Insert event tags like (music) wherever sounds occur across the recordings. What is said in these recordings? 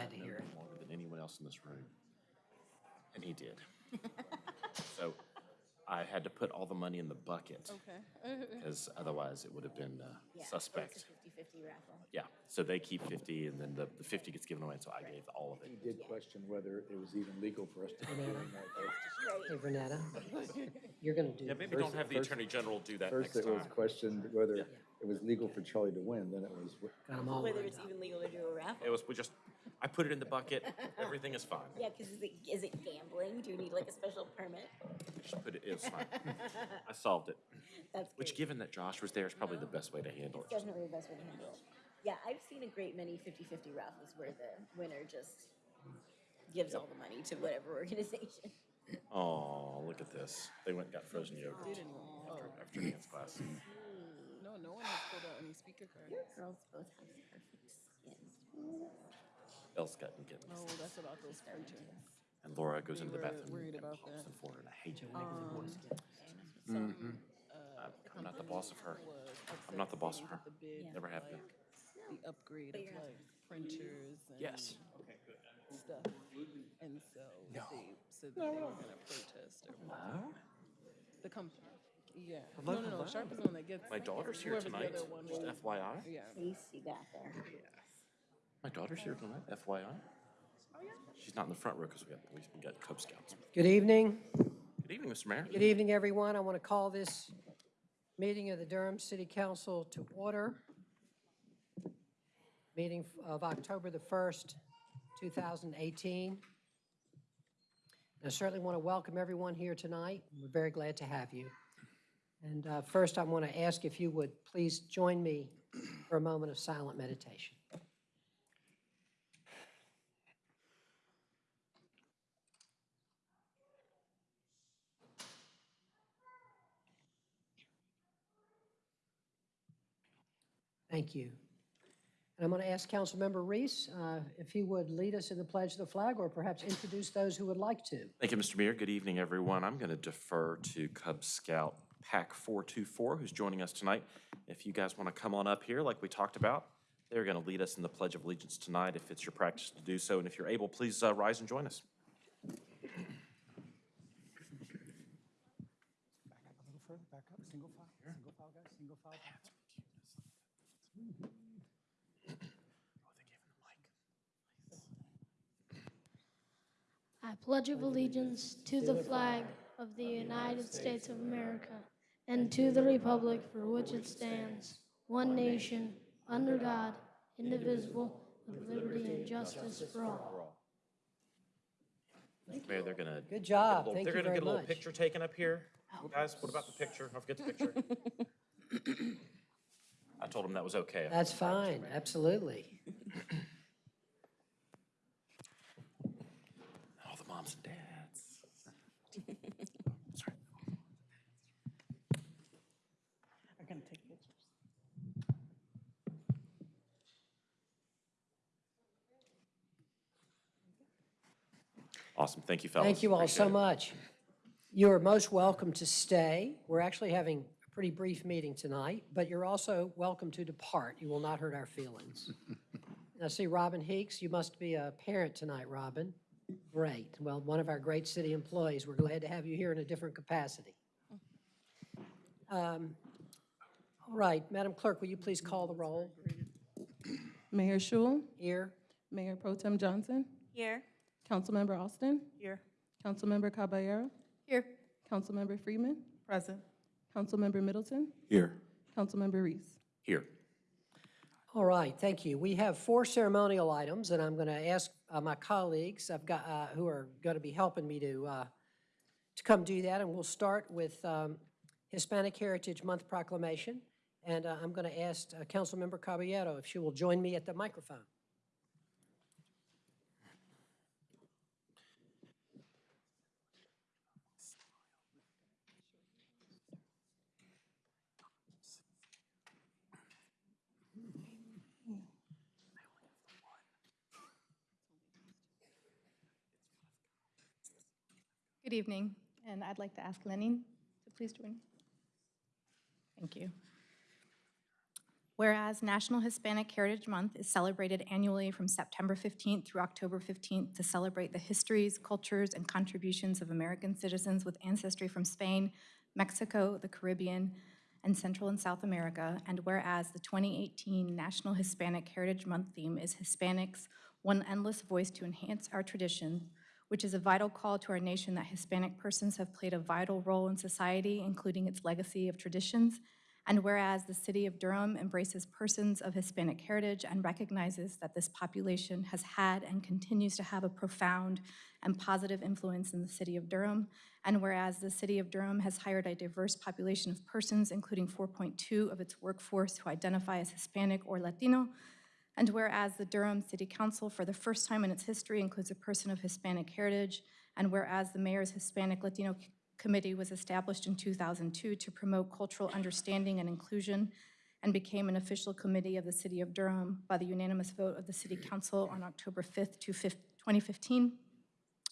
Glad to hear it. Longer than anyone else in this room. And he did. (laughs) So I had to put all the money in the bucket, Okay. (laughs) because otherwise it would have been uh, Yeah, so suspect. It's a 50-50 raffle. Yeah, so they keep fifty, and then the, the fifty gets given away, so I gave all of it. He it. did question whether it was even legal for us to be doing that. Hey, Renetta, (laughs) you're gonna do. Yeah, maybe First- don't have the first- Attorney General do that First, next it was time. questioned whether it was legal for Charlie to win, then it was, I'm all Whether worried it's up. even legal to do a raffle. It was, we just, I put it in the bucket, (laughs) everything is fine. Yeah, because is it, is it gambling? Do you need like a special permit? Just put it, it was fine. I solved it, (laughs) That's which great. given that Josh was there is probably the uh-huh. best way to handle It's it. definitely the best way to handle it. Yeah, I've seen a great many 50-50 raffles where the winner just gives all the money to whatever organization. (laughs) Oh, look at this. They went and got frozen yogurt Didn't, oh, after dance class. Hmm. no, no one has pulled out any speaker cards. Your Girls both have perfect skin. Belle's gotten kittens. No, that's about those printers. (laughs) And Laura goes into the were bathroom worried and about pops that. in for and I hate it. Some, Mhm. uh, I'm- I'm not the boss of her. I'm not the boss of her. because they didn't get Never the have been. The upgrade of like printers and. Yes. Stuff. And so they said that they were gonna protest or whatever. The company, yeah. No, no, no, Sharp is the one that gets. My daughter's here whoever the tonight, other one just was. FYI. Yeah. Face you got there. My daughter's here tonight, FYI. She's not in the front row because we got, we got Cub Scouts. Good evening. Good evening, Mr. Mayor. Good evening, everyone. I want to call this meeting of the Durham City Council to order. Meeting of October the 1st, 2018. I certainly want to welcome everyone here tonight. We're very glad to have you. And uh, first, I want to ask if you would please join me for a moment of silent meditation. Thank you. And I'm going to ask Councilmember Reece uh, if he would lead us in the pledge of the flag or perhaps introduce those who would like to. Thank you, Mr. Mayor. Good evening, everyone. I'm going to defer to Cub Scout Pack 424, who's joining us tonight. If you guys want to come on up here, like we talked about, they're going to lead us in the Pledge of Allegiance tonight, if it's your practice to do so. And if you're able, please uh, rise and join us. Back up a little further, back up, single file, single file, guys, single file. back up. I pledge of allegiance to the flag of the United States of America and to the republic for which it stands, one nation, under God, indivisible, with liberty and justice for all. Mr. Mayor, they're going to. Good job. Thank They're you going to very get a little much. picture taken up here. Oh. Guys, what about the picture? Don't forget the picture. (laughs) I told him that was okay. That's fine, absolutely. (laughs) All the moms and dads. Sorry. I'm gonna take pictures. Awesome. Thank you, fellas. Thank you all so it. much. You are most welcome to stay. We're actually having a pretty brief meeting tonight, but you're also welcome to depart. You will not hurt our feelings. (laughs) I see Robin Heeks. You must be a parent tonight, Robin. Great. Well, one of our great city employees. We're glad to have you here in a different capacity. Um, All right, Madam Clerk, will you please call the roll? Mayor Schewel, Here? Mayor Pro Tem Johnson, Here. Councilmember Alston, Here. Councilmember Caballero, Here. Councilmember Freeman, Present. Councilmember Middleton, Here. Councilmember Reece. Here. All right, thank you. We have four ceremonial items, and I'm going to ask uh, my colleagues I've got, uh, who are going to be helping me to, uh, to come do that. And we'll start with um, Hispanic Heritage Month proclamation. And uh, I'm going to ask uh, Councilmember Caballero if she will join me at the microphone. Good evening, and I'd like to ask Lenin to please join me. Thank you. Whereas National Hispanic Heritage Month is celebrated annually from September 15th through October 15th to celebrate the histories, cultures, and contributions of American citizens with ancestry from Spain, Mexico, the Caribbean, and Central and South America. And whereas the 2018 National Hispanic Heritage Month theme is Hispanics, one endless voice to enhance our tradition, which is a vital call to our nation that Hispanic persons have played a vital role in society, including its legacy of traditions. And whereas the city of Durham embraces persons of Hispanic heritage and recognizes that this population has had and continues to have a profound and positive influence in the city of Durham. And whereas the city of Durham has hired a diverse population of persons, including 4.2 of its workforce who identify as Hispanic or Latino. And whereas the Durham City Council, for the first time in its history, includes a person of Hispanic heritage. And whereas the mayor's Hispanic Latino Committee was established in 2002 to promote cultural understanding and inclusion and became an official committee of the City of Durham by the unanimous vote of the City Council on October 5th, 5th, 2015.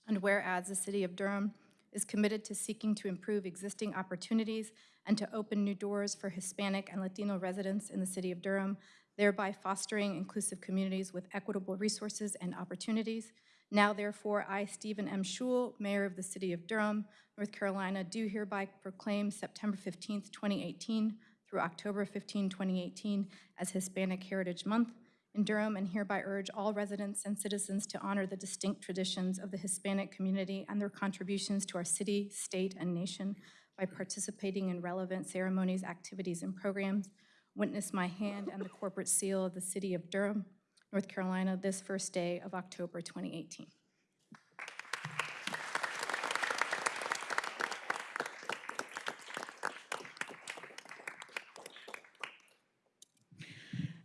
And whereas the City of Durham is committed to seeking to improve existing opportunities and to open new doors for Hispanic and Latino residents in the City of Durham, thereby fostering inclusive communities with equitable resources and opportunities. Now therefore, I, Stephen M. Schewel, Mayor of the City of Durham, North Carolina, do hereby proclaim September 15, 2018 through October 15, 2018 as Hispanic Heritage Month in Durham and hereby urge all residents and citizens to honor the distinct traditions of the Hispanic community and their contributions to our city, state, and nation by participating in relevant ceremonies, activities, and programs. Witness my hand and the corporate seal of the City of Durham, North Carolina, this first day of October 2018.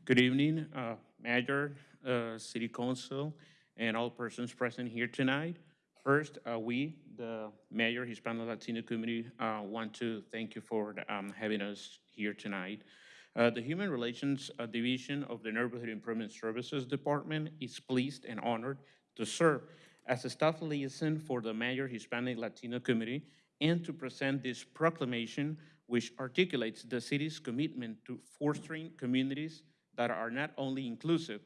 Good evening, uh, Mayor, uh, City Council, and all persons present here tonight. First, uh, we, the Mayor, Hispano Latino community, uh, want to thank you for um, having us here tonight. Uh, The Human Relations uh, Division of the Neighborhood Improvement Services Department is pleased and honored to serve as a staff liaison for the Mayor Hispanic Latino Committee and to present this proclamation which articulates the city's commitment to fostering communities that are not only inclusive,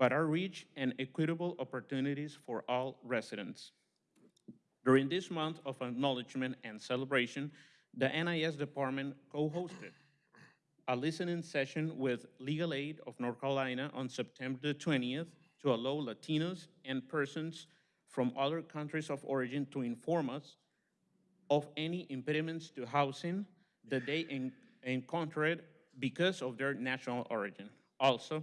but are rich and equitable opportunities for all residents. During this month of acknowledgement and celebration, the NIS department co-hosted a listening session with Legal Aid of North Carolina on September 20th to allow Latinos and persons from other countries of origin to inform us of any impediments to housing that they en- encountered because of their national origin. Also,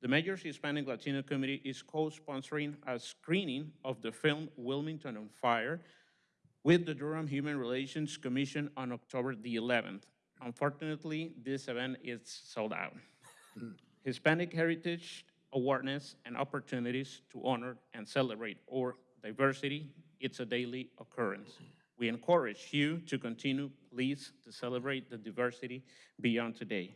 the Mayor's Hispanic Latino Committee is co-sponsoring a screening of the film Wilmington on Fire with the Durham Human Relations Commission on October the 11th. Unfortunately, this event is sold out. Hispanic heritage, awareness, and opportunities to honor and celebrate our diversity, it's a daily occurrence. We encourage you to continue, please, to celebrate the diversity beyond today.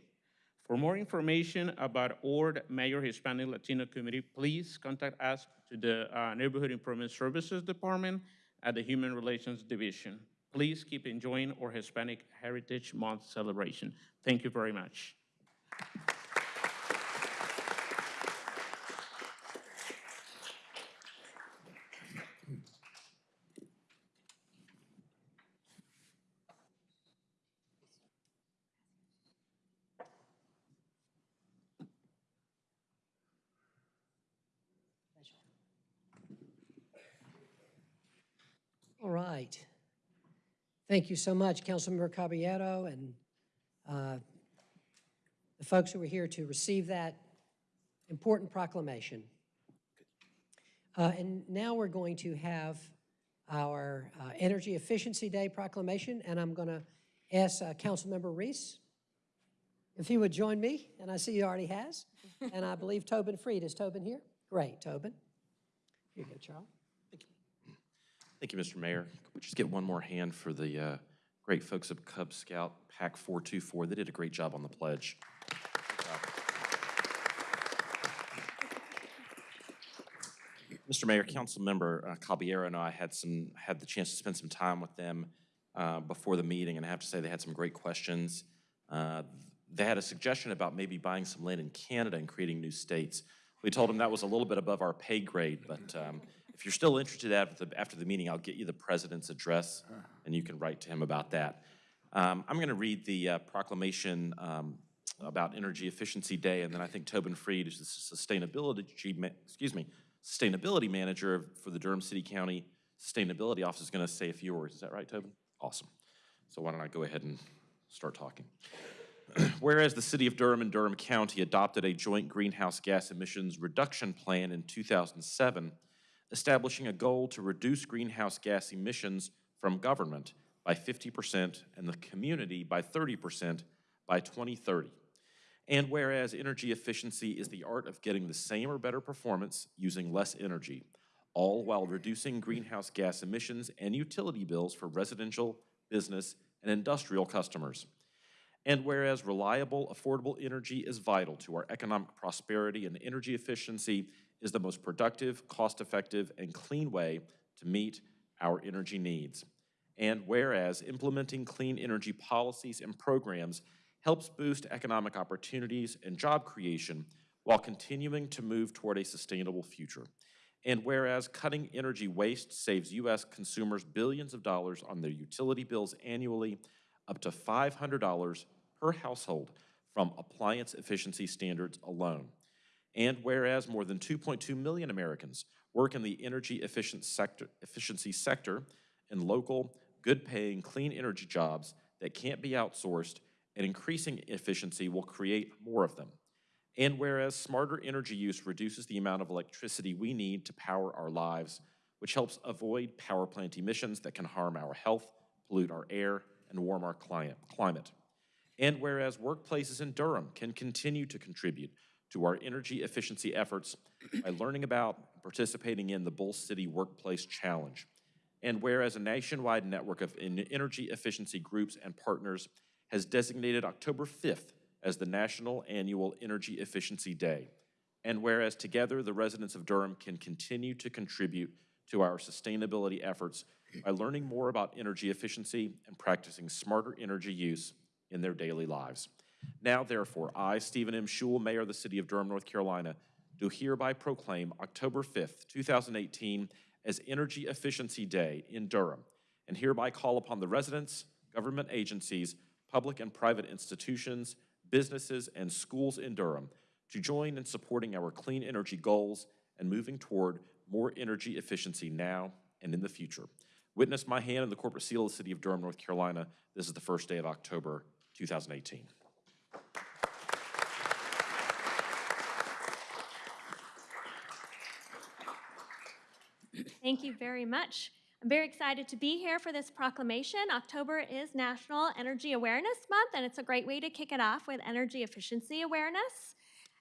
For more information about our Mayor Hispanic Latino community, please contact us to the uh, Neighborhood Improvement Services Department at the Human Relations Division. Please keep enjoying our Hispanic Heritage Month celebration. Thank you very much. All right. Thank you so much, Councilmember Caballero, and uh, the folks who were here to receive that important proclamation. Uh, And now we're going to have our uh, Energy Efficiency Day proclamation, and I'm going to ask uh, Councilmember Reece if he would join me, and I see he already has. (laughs) And I believe Tobin Freid. Is Tobin here? Great, Tobin. Here you go, Charles. Thank you, Mr. Mayor. Could we just get one more hand for the uh, great folks of Cub Scout Pack 424? They did a great job on the pledge. Mr. Mayor, Councilmember uh, Caballero and I had some, had the chance to spend some time with them uh, before the meeting, and I have to say they had some great questions. Uh, they had a suggestion about maybe buying some land in Canada and creating new states. We told them that was a little bit above our pay grade, but um, if you're still interested after the, after the meeting, I'll get you the president's address, and you can write to him about that. Um, I'm going to read the uh, proclamation um, about Energy Efficiency Day, and then I think Tobin Freid, is the sustainability, excuse me, sustainability manager for the Durham City County Sustainability Office, is going to say a few words. Is that right, Tobin? Awesome. So why don't I go ahead and start talking? (clears throat) Whereas the city of Durham and Durham County adopted a joint greenhouse gas emissions reduction plan in 2007, establishing a goal to reduce greenhouse gas emissions from government by 50% and the community by 30% by 2030. And whereas energy efficiency is the art of getting the same or better performance using less energy, all while reducing greenhouse gas emissions and utility bills for residential, business, and industrial customers. And whereas reliable, affordable energy is vital to our economic prosperity and energy efficiency is the most productive, cost-effective, and clean way to meet our energy needs. And whereas implementing clean energy policies and programs helps boost economic opportunities and job creation while continuing to move toward a sustainable future. And whereas cutting energy waste saves U.S. consumers billions of dollars on their utility bills annually, up to $500 per household from appliance efficiency standards alone. And whereas more than 2.2 million Americans work in the energy efficient sector, efficiency sector in local, good-paying, clean energy jobs that can't be outsourced, and increasing efficiency will create more of them. And whereas smarter energy use reduces the amount of electricity we need to power our lives, which helps avoid power plant emissions that can harm our health, pollute our air, and warm our climate. And whereas workplaces in Durham can continue to contribute to our energy efficiency efforts by learning about and participating in the Bull City Workplace Challenge. And whereas a nationwide network of energy efficiency groups and partners has designated October 5th as the National Annual Energy Efficiency Day. And whereas together the residents of Durham can continue to contribute to our sustainability efforts by learning more about energy efficiency and practicing smarter energy use in their daily lives. Now, therefore, I, Stephen M. Schewel, Mayor of the City of Durham, North Carolina, do hereby proclaim October 5th, 2018 as Energy Efficiency Day in Durham, and hereby call upon the residents, government agencies, public and private institutions, businesses, and schools in Durham to join in supporting our clean energy goals and moving toward more energy efficiency now and in the future. Witness my hand and the corporate seal of the City of Durham, North Carolina. This is the first day of October 2018. Thank you very much. I'm very excited to be here for this proclamation. October is National Energy Awareness Month, and it's a great way to kick it off with energy efficiency awareness.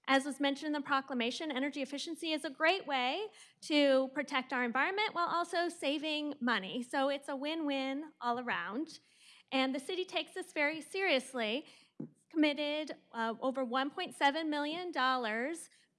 As was mentioned in the proclamation, energy efficiency is a great way to protect our environment while also saving money. So it's a win-win all around. And the city takes this very seriously. It's committed uh, over $1.7 million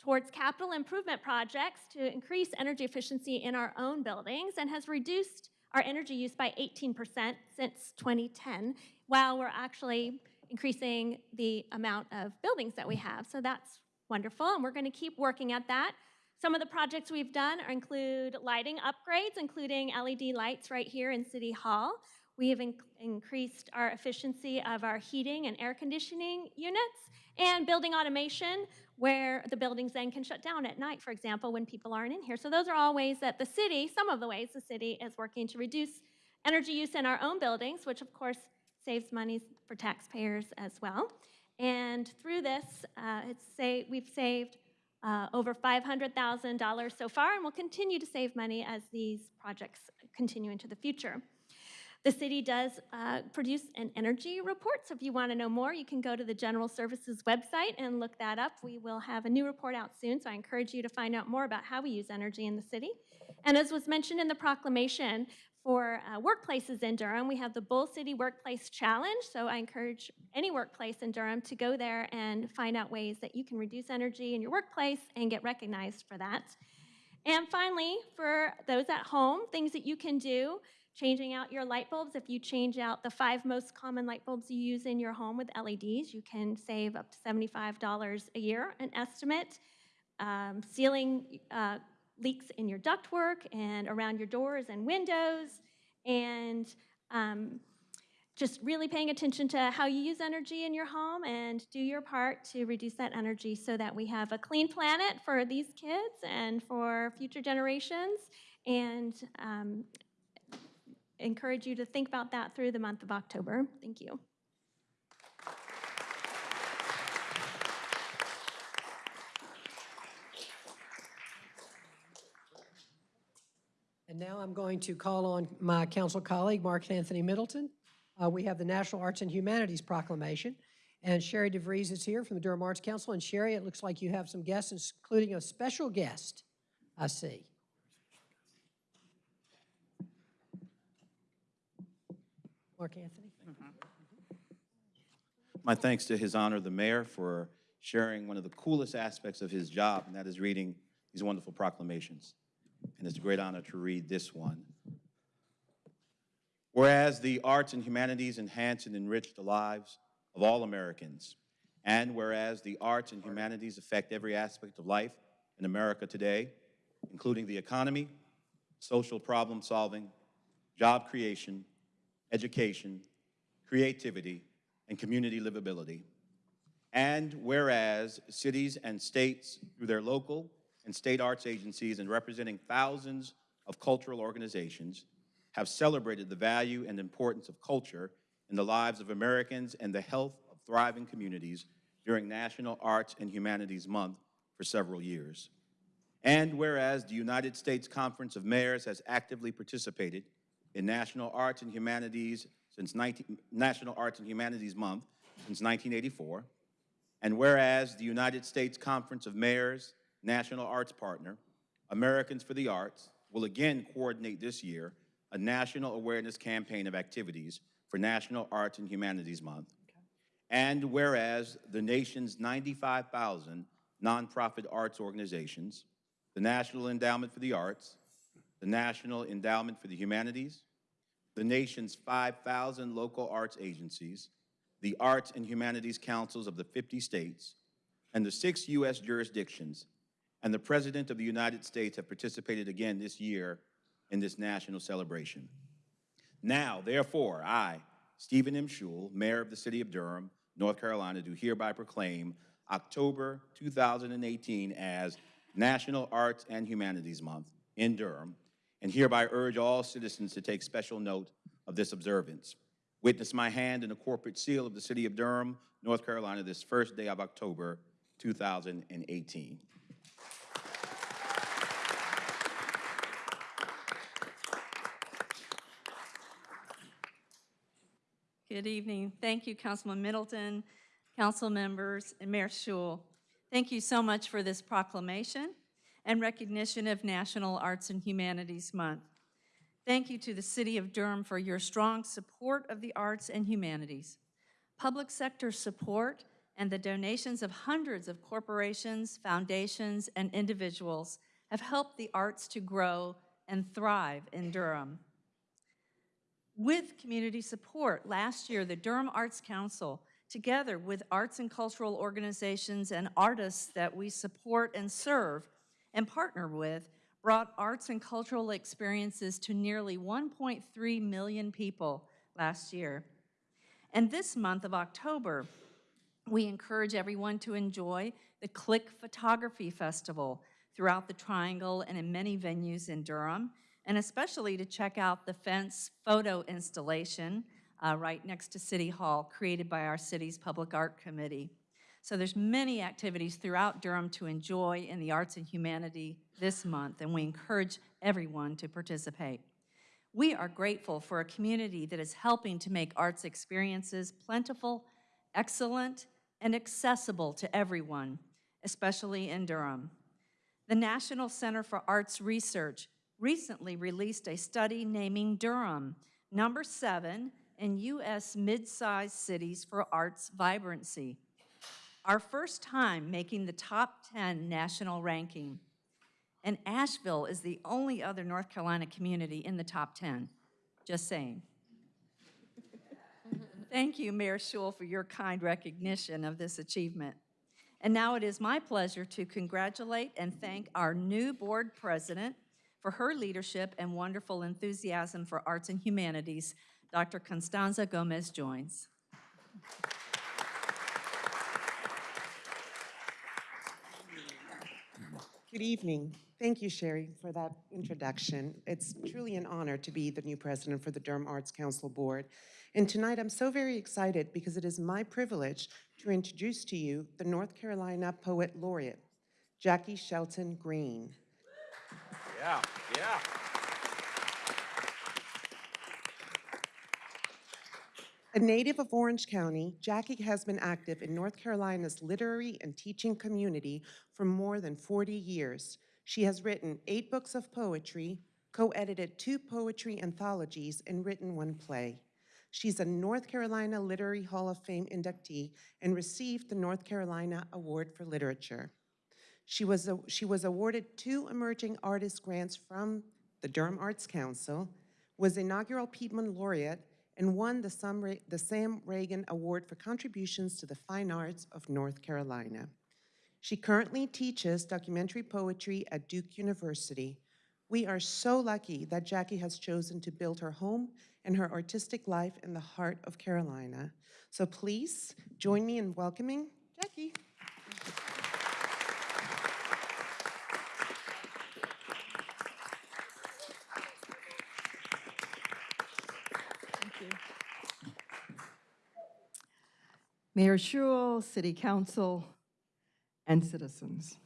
towards capital improvement projects to increase energy efficiency in our own buildings and has reduced our energy use by 18% since 2010, while we're actually increasing the amount of buildings that we have. So that's wonderful, and we're going to keep working at that. Some of the projects we've done include lighting upgrades, including LED lights right here in City Hall. We have in increased our efficiency of our heating and air conditioning units and building automation where the buildings then can shut down at night, for example, when people aren't in here. So those are all ways that the city, some of the ways the city is working to reduce energy use in our own buildings, which of course saves money for taxpayers as well. And through this, uh, say, we've saved uh, over $500,000 so far, and we'll continue to save money as these projects continue into the future. The city does uh, produce an energy report, so if you want to know more, you can go to the General Services website and look that up. We will have a new report out soon, so I encourage you to find out more about how we use energy in the city. And as was mentioned in the proclamation, for uh, workplaces in Durham, we have the Bull City Workplace Challenge, so I encourage any workplace in Durham to go there and find out ways that you can reduce energy in your workplace and get recognized for that. And finally, for those at home, things that you can do changing out your light bulbs. If you change out the five most common light bulbs you use in your home with LEDs, you can save up to $75 a year, an estimate. Um, Sealing uh, leaks in your ductwork and around your doors and windows, and um, just really paying attention to how you use energy in your home and do your part to reduce that energy so that we have a clean planet for these kids and for future generations. And um, encourage you to think about that through the month of October. Thank you. And now I'm going to call on my council colleague, Mark Anthony Middleton. Uh, We have the National Arts and Humanities Proclamation, and Sherry DeVries is here from the Durham Arts Council. And Sherry, it looks like you have some guests, including a special guest, I see. Mark Anthony? My thanks to His Honor the Mayor for sharing one of the coolest aspects of his job, and that is reading these wonderful proclamations. And it's a great honor to read this one. Whereas the arts and humanities enhance and enrich the lives of all Americans, and whereas the arts and humanities affect every aspect of life in America today, including the economy, social problem solving, job creation, education, creativity, and community livability. And whereas cities and states, through their local and state arts agencies and representing thousands of cultural organizations, have celebrated the value and importance of culture in the lives of Americans and the health of thriving communities during National Arts and Humanities Month for several years. And whereas the United States Conference of Mayors has actively participated in National Arts and Humanities since 19, National Arts and Humanities Month since 1984. And whereas the United States Conference of Mayors National Arts Partner, Americans for the Arts, will again coordinate this year a national awareness campaign of activities for National Arts and Humanities Month. And whereas the nation's 95,000 nonprofit arts organizations, the National Endowment for the Arts, the National Endowment for the Humanities, the nation's 5,000 local arts agencies, the Arts and Humanities Councils of the 50 states, and the six U.S. jurisdictions, and the President of the United States have participated again this year in this national celebration. Now, therefore, I, Stephen M. Schewel, Mayor of the City of Durham, North Carolina, do hereby proclaim October 2018 as National Arts and Humanities Month in Durham, and hereby urge all citizens to take special note of this observance. Witness my hand in the corporate seal of the City of Durham, North Carolina, this first day of October 2018. Good evening. Thank you, Councilman Middleton, council members, and Mayor Schewel. Thank you so much for this proclamation and recognition of National Arts and Humanities Month. Thank you to the City of Durham for your strong support of the arts and humanities. Public sector support and the donations of hundreds of corporations, foundations, and individuals have helped the arts to grow and thrive in Durham. With community support, last year, the Durham Arts Council, together with arts and cultural organizations and artists that we support and serve and partner with, brought arts and cultural experiences to nearly 1.3 million people last year. And this month of October, we encourage everyone to enjoy the Click Photography Festival throughout the Triangle and in many venues in Durham, and especially to check out the fence photo installation uh, right next to City Hall, created by our city's Public Art Committee. So there's many activities throughout Durham to enjoy in the arts and humanity this month, and we encourage everyone to participate. We are grateful for a community that is helping to make arts experiences plentiful, excellent, and accessible to everyone, especially in Durham. The National Center for Arts Research recently released a study naming Durham number seven in U.S. mid-sized cities for arts vibrancy. Our first time making the top 10 national ranking. And Asheville is the only other North Carolina community in the top 10. Just saying. (laughs) Thank you, Mayor Schewel, for your kind recognition of this achievement. And now it is my pleasure to congratulate and thank our new board president for her leadership and wonderful enthusiasm for arts and humanities, Dr. Constanza Gomez Good evening. Thank you, Sherry, for that introduction. It's truly an honor to be the new president for the Durham Arts Council Board. And tonight, I'm so very excited because it is my privilege to introduce to you the North Carolina Poet Laureate, Jaki Shelton Green. Yeah, yeah. A native of Orange County, Jaki has been active in North Carolina's literary and teaching community for more than 40 years. She has written eight books of poetry, co-edited two poetry anthologies, and written one play. She's a North Carolina Literary Hall of Fame inductee and received the North Carolina Award for Literature. She was, a- she was awarded two Emerging Artist Grants from the Durham Arts Council, was inaugural Piedmont Laureate, and won the the Sam Ragan Award for contributions to the fine arts of North Carolina. She currently teaches documentary poetry at Duke University. We are so lucky that Jaki has chosen to build her home and her artistic life in the heart of Carolina. So please join me in welcoming Jaki. Mayor Schewel, City Council, and citizens.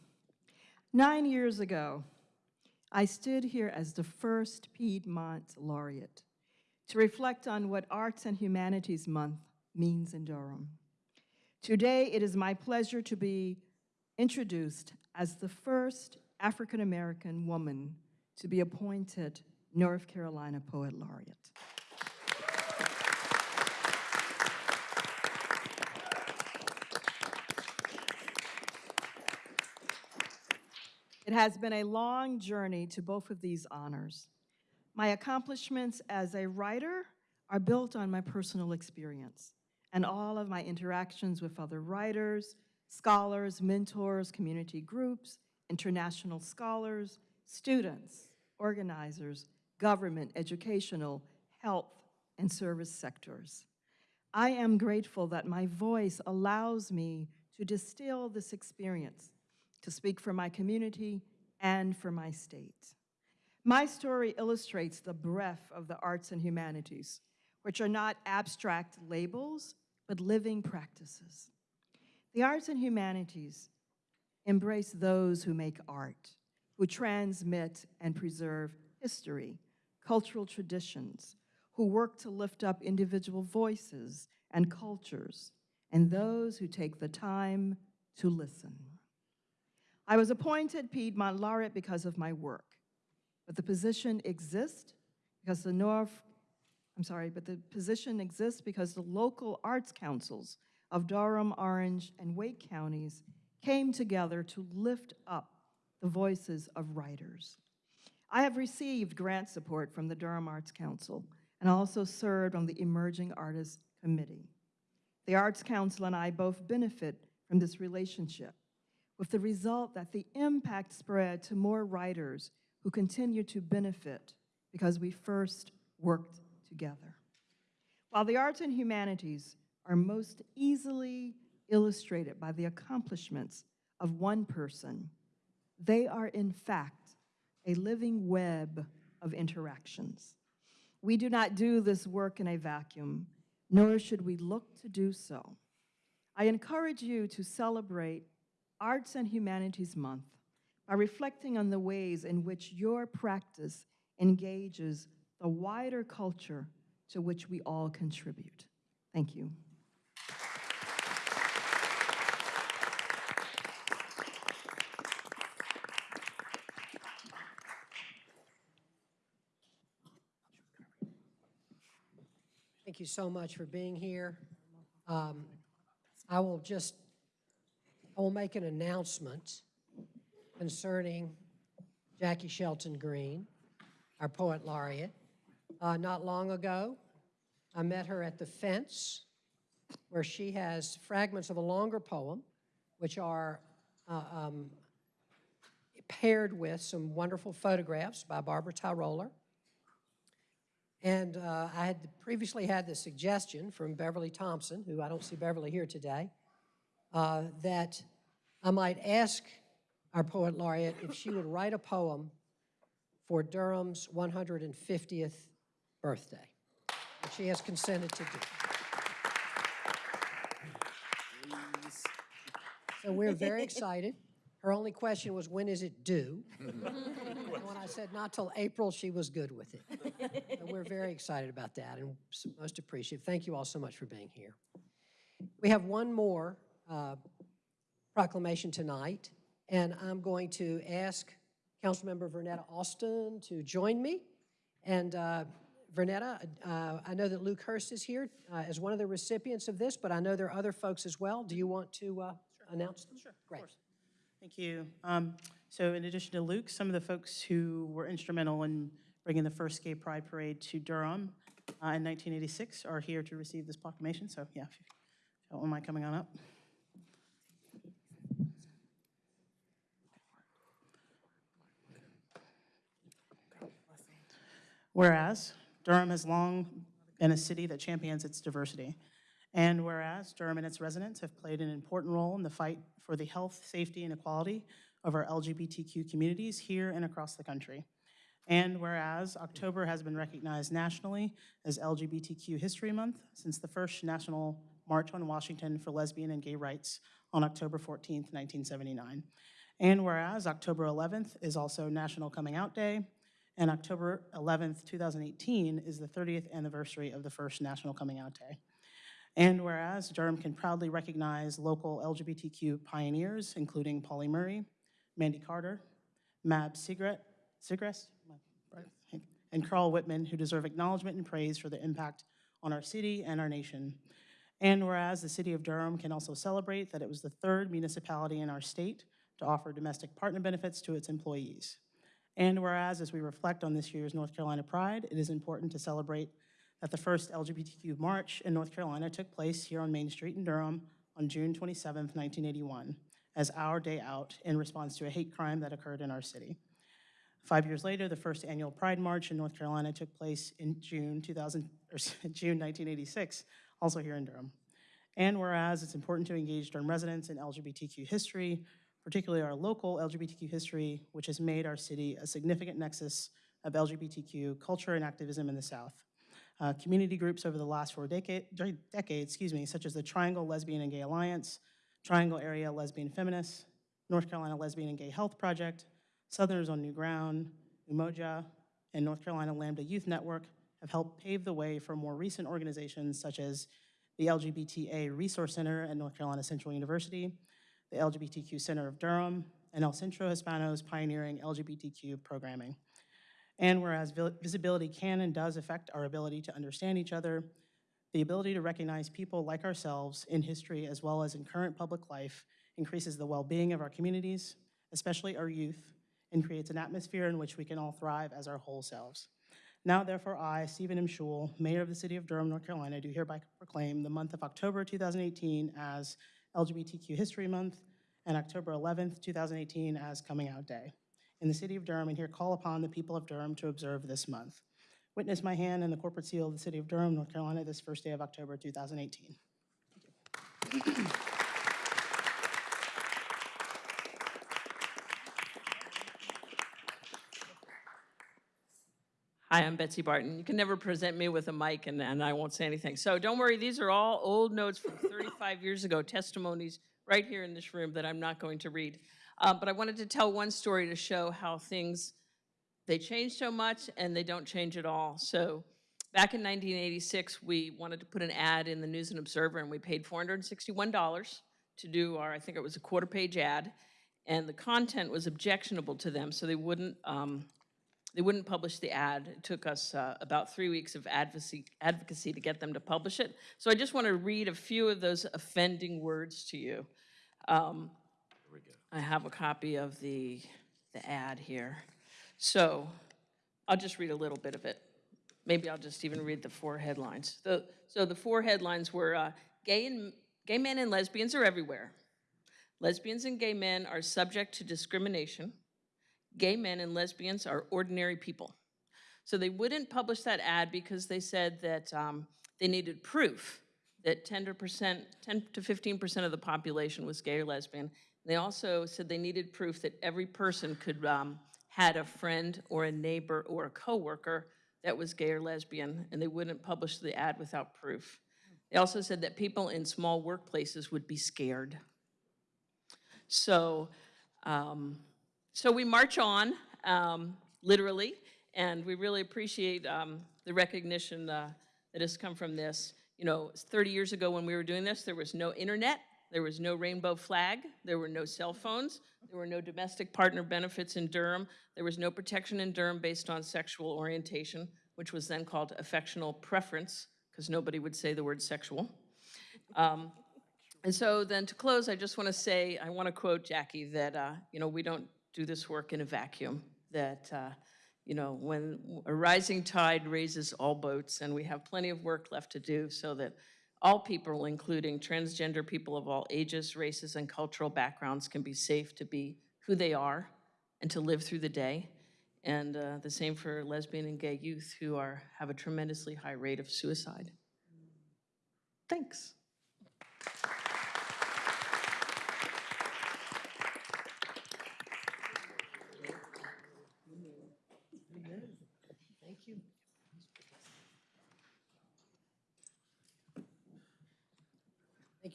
Nine years ago, I stood here as the first Piedmont laureate to reflect on what Arts and Humanities Month means in Durham. Today, it is my pleasure to be introduced as the first African-American woman to be appointed North Carolina Poet Laureate. It has been a long journey to both of these honors. My accomplishments as a writer are built on my personal experience and all of my interactions with other writers, scholars, mentors, community groups, international scholars, students, organizers, government, educational, health, and service sectors. I am grateful that my voice allows me to distill this experience to speak for my community and for my state. My story illustrates the breadth of the arts and humanities, which are not abstract labels, but living practices. The arts and humanities embrace those who make art, who transmit and preserve history, cultural traditions, who work to lift up individual voices and cultures, and those who take the time to listen. I was appointed Piedmont Laureate because of my work, but the position exists because the North, I'm sorry, but the position exists because the local arts councils of Durham, Orange, and Wake counties came together to lift up the voices of writers. I have received grant support from the Durham Arts Council and also served on the Emerging Artists Committee. The Arts Council and I both benefit from this relationship with the result that the impact spread to more writers who continue to benefit because we first worked together. While the arts and humanities are most easily illustrated by the accomplishments of one person, they are in fact a living web of interactions. We do not do this work in a vacuum, nor should we look to do so. I encourage you to celebrate Arts and Humanities Month by reflecting on the ways in which your practice engages the wider culture to which we all contribute. Thank you. Thank you so much for being here. Um, I will just, I will make an announcement concerning Jaki Shelton Green, our poet laureate. uh, not long ago. I met her at the fence, where she has fragments of a longer poem, which are uh, um, paired with some wonderful photographs by Barbara Tyroler. And uh, I had previously had the suggestion from Beverly Thompson, who I don't see Beverly here today, uh, that I might ask our poet laureate if she would write a poem for Durham's 150th birthday, she has consented to do. So we're very excited. Her only question was, when is it due? And when I said not till April, she was good with it. We're very excited about that and most appreciative. Thank you all so much for being here. We have one more uh, proclamation tonight, and I'm going to ask Councilmember Vernetta Alston to join me. And uh, Vernetta, uh, I know that Luke Hurst is here uh, as one of the recipients of this, but I know there are other folks as well. Do you want to uh, announce them? Sure, Great. Thank you. Um, So in addition to Luke, some of the folks who were instrumental in bringing the first Gay Pride Parade to Durham uh, in 1986 are here to receive this proclamation. So yeah, if you don't mind coming on up. Whereas Durham has long been a city that champions its diversity. And whereas Durham and its residents have played an important role in the fight for the health, safety, and equality of our LGBTQ communities here and across the country. And whereas October has been recognized nationally as LGBTQ History Month since the first National March on Washington for Lesbian and Gay Rights on October 14, 1979. And whereas October 11th is also National Coming Out Day, and October 11th, 2018 is the 30th anniversary of the first National Coming Out Day. And whereas Durham can proudly recognize local LGBTQ pioneers, including Pauli Murray, Mandy Carter, Mab Segrest, Segrest, and Carl Wittman, who deserve acknowledgement and praise for their impact on our city and our nation. And whereas the city of Durham can also celebrate that it was the third municipality in our state to offer domestic partner benefits to its employees. And whereas, as we reflect on this year's North Carolina Pride, it is important to celebrate that the first LGBTQ march in North Carolina took place here on Main Street in Durham on June 27, 1981, as our day out in response to a hate crime that occurred in our city. Five years later, the first annual Pride March in North Carolina took place in June 2000, or (laughs) June 1986, also here in Durham. And whereas it's important to engage Durham residents in LGBTQ history, particularly our local LGBTQ history, which has made our city a significant nexus of LGBTQ culture and activism in the South. Uh, community groups over the last four decade, decades, excuse me, such as the Triangle Lesbian and Gay Alliance, Triangle Area Lesbian Feminists, North Carolina Lesbian and Gay Health Project, Southerners on New Ground, Umoja, and North Carolina Lambda Youth Network have helped pave the way for more recent organizations such as the LGBTA Resource Center at North Carolina Central University, the LGBTQ Center of Durham, and El Centro Hispano's pioneering LGBTQ programming. And whereas visibility can and does affect our ability to understand each other, the ability to recognize people like ourselves in history as well as in current public life increases the well-being of our communities, especially our youth, and creates an atmosphere in which we can all thrive as our whole selves. Now, therefore, I, Stephen M. Schewel, Mayor of the City of Durham, North Carolina, do hereby proclaim the month of October 2018 as LGBTQ History Month and October 11th, 2018 as Coming Out Day in the City of Durham and here call upon the people of Durham to observe this month. Witness my hand and the corporate seal of the City of Durham, North Carolina, this first day of October 2018. Hi, I'm Betsy Barton. You can never present me with a mic and, and I won't say anything. So don't worry, these are all old notes from 35 years ago, testimonies right here in this room that I'm not going to read. Uh, but I wanted to tell one story to show how things, they change so much and they don't change at all. So back in 1986, we wanted to put an ad in the News and Observer and we paid $461 to do our, I think it was a quarter page ad. And the content was objectionable to them, so they wouldn't, um, they wouldn't publish the ad. It took us uh, about three weeks of advocacy, advocacy to get them to publish it. So I just want to read a few of those offending words to you. Um, I have a copy of the, the ad here. So I'll just read a little bit of it. maybe I'll just even read the four headlines. The, so the four headlines were, uh, gay and, gay men and lesbians are everywhere. Lesbians and gay men are subject to discrimination. Gay men and lesbians are ordinary people. So they wouldn't publish that ad because they said that um, they needed proof that 10 to percent, to 15% of the population was gay or lesbian. They also said they needed proof that every person could um, had a friend or a neighbor or a coworker that was gay or lesbian, and they wouldn't publish the ad without proof. They also said that people in small workplaces would be scared. So, um, so we march on, um, literally, and we really appreciate um, the recognition uh, that has come from this. You know, 30 years ago when we were doing this, there was no internet, there was no rainbow flag, there were no cell phones, there were no domestic partner benefits in Durham, there was no protection in Durham based on sexual orientation, which was then called affectional preference, because nobody would say the word sexual. Um, and so then to close, I just want to say, I want to quote Jaki that, uh, you know, we don't do this work in a vacuum, that, uh, you know, when a rising tide raises all boats, and we have plenty of work left to do so that all people, including transgender people of all ages, races, and cultural backgrounds, can be safe to be who they are and to live through the day. And uh, the same for lesbian and gay youth who are, have a tremendously high rate of suicide. Thanks.